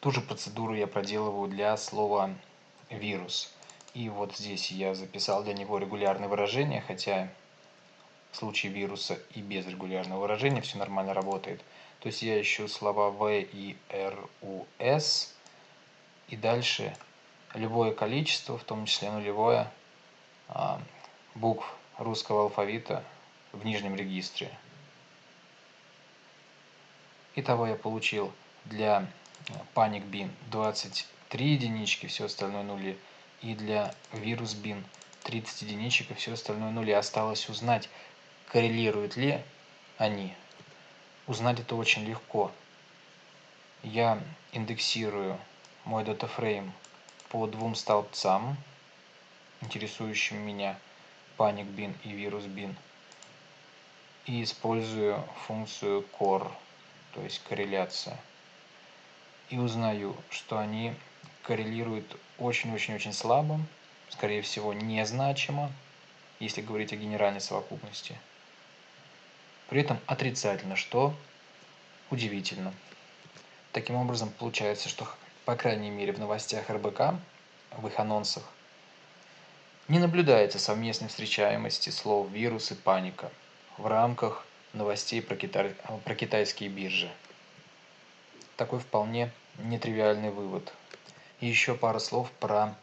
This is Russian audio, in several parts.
Ту же процедуру я проделываю для слова вирус. И вот здесь я записал для него регулярное выражение, хотя в случае вируса и без регулярного выражения все нормально работает. То есть я ищу слова В и Р, У, С, и дальше любое количество, в том числе нулевое, а, букв русского алфавита в нижнем регистре. Итого я получил для Panic Bin 23 единички, все остальное нули. И для Virus Bin 30 единичек и все остальное нули. Осталось узнать, коррелируют ли они. Узнать это очень легко. Я индексирую мой датафрейм по двум столбцам, интересующим меня Panic Bin и Virus Bin. И использую функцию core, то есть корреляция. И узнаю, что они коррелируют очень-очень-очень слабо, скорее всего, незначимо, если говорить о генеральной совокупности – при этом отрицательно, что удивительно. Таким образом, получается, что, по крайней мере, в новостях РБК, в их анонсах, не наблюдается совместной встречаемости слов «вирус» и «паника» в рамках новостей про, китай, про китайские биржи. Такой вполне нетривиальный вывод. И еще пара слов про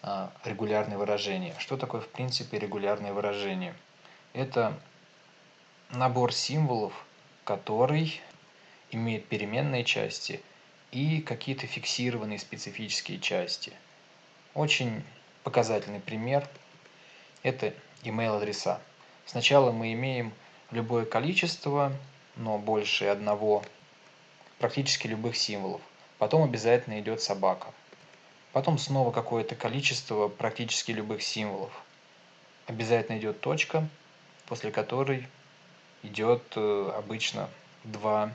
а, регулярные выражения. Что такое, в принципе, регулярные выражения? Это набор символов, который имеет переменные части и какие-то фиксированные специфические части. Очень показательный пример – это email адреса. Сначала мы имеем любое количество, но больше одного, практически любых символов. Потом обязательно идет собака. Потом снова какое-то количество практически любых символов. Обязательно идет точка, после которой идет э, обычно два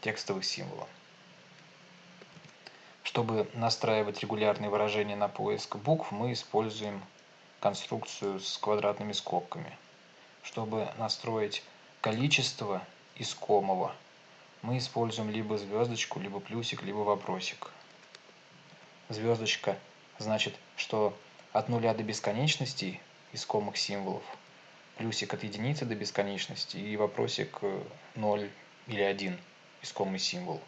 текстовых символа. Чтобы настраивать регулярные выражения на поиск букв, мы используем конструкцию с квадратными скобками. Чтобы настроить количество искомого, мы используем либо звездочку, либо плюсик, либо вопросик. Звездочка значит, что от нуля до бесконечности искомых символов – плюсик от единицы до бесконечности и вопросик 0 э, или 1, искомый символ.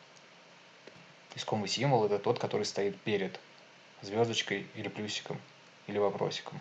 Искомый символ это тот, который стоит перед звездочкой или плюсиком или вопросиком.